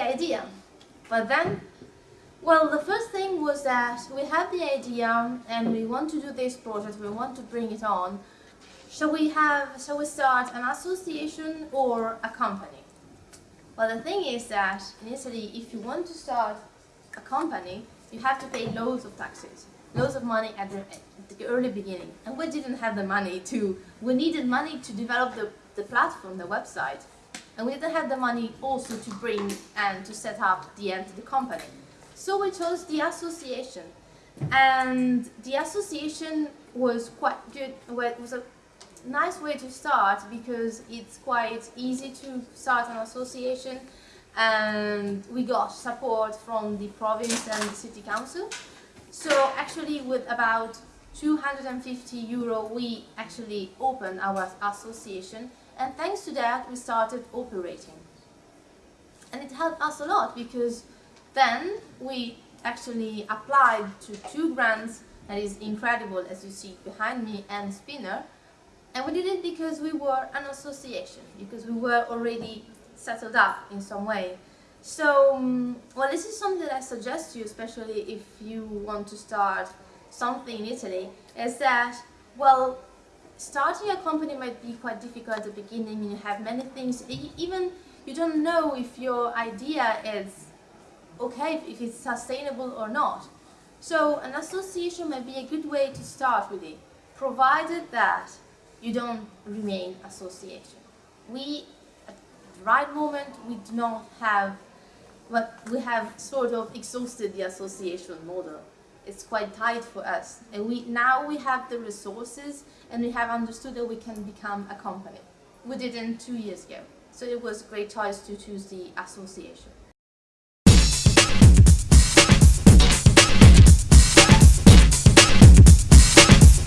idea. But then, well, the first thing was that we had the idea and we want to do this project, we want to bring it on. Shall we have, shall we start an association or a company? Well, the thing is that in Italy, if you want to start a company, you have to pay loads of taxes, loads of money at the, at the early beginning. And we didn't have the money to, we needed money to develop the, the platform, the website. And we didn't have the money also to bring and to set up the the company. So we chose the association. And the association was quite good, it was a nice way to start because it's quite easy to start an association and we got support from the province and the city council. So actually with about 250 euro we actually opened our association and thanks to that we started operating. And it helped us a lot because then we actually applied to two grants that is Incredibol as you see behind me and Spinner and we did it because we were an association, because we were already settled up in some way. So, um, well, this is something that I suggest to you, especially if you want to start something in Italy, is that, well, starting a company might be quite difficult at the beginning, you have many things, even you don't know if your idea is okay, if it's sustainable or not. So an association might be a good way to start with it, provided that you don't remain association. We, at the right moment, we do not have, but we have sort of exhausted the association model. It's quite tight for us. And we now we have the resources and we have understood that we can become a company. We didn't two years ago. So it was a great choice to choose the association.